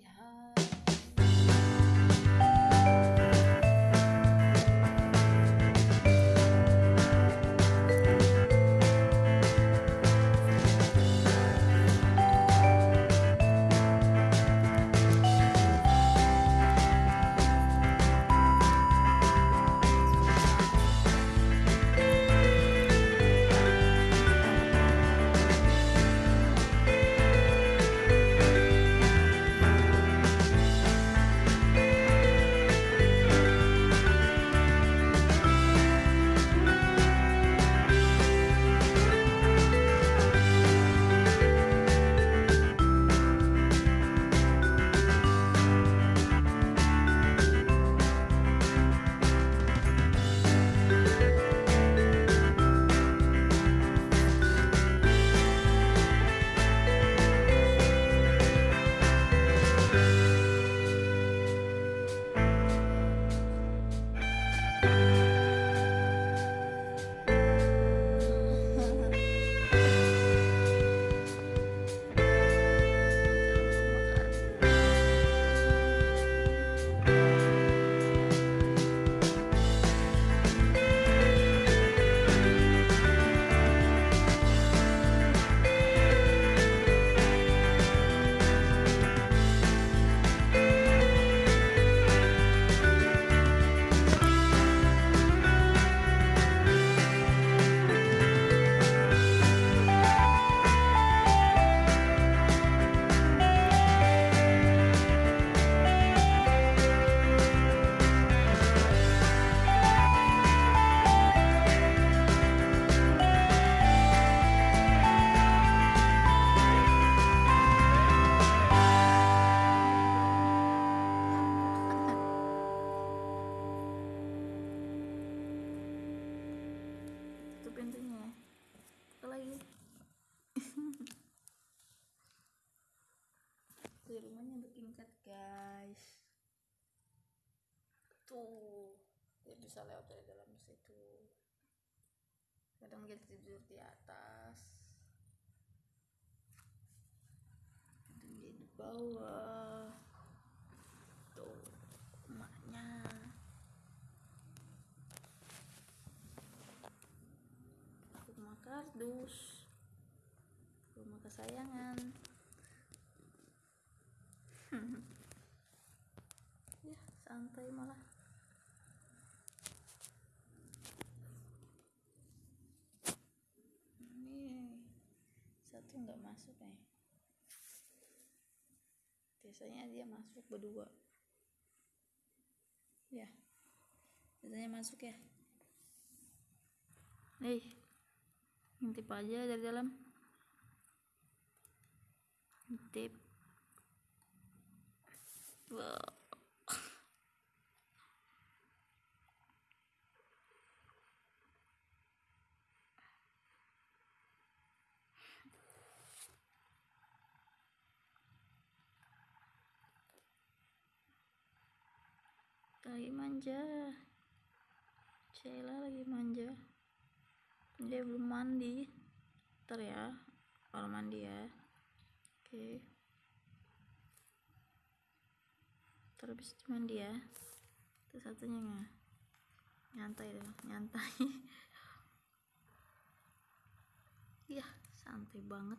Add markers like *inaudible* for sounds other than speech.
itu di rumahnya bertingkat guys. Tuh dia bisa lewat dari dalam situ kadang dia tidur di atas. Kadang di bawah. Tuh emaknya. Rumah kardus. Rumah kesayangan ya santai malah. Ini satu nggak masuk nih. Biasanya dia masuk berdua. Ya biasanya masuk ya. Nih ngintip aja dari dalam. Ngintip. Lagi manja. Sheila lagi manja. Dia belum mandi. Ntar ya kalau mandi ya. Oke. ntar habis itu mandi ya itu satunya nggak nyantai dong nyantai. *laughs* Iya santai banget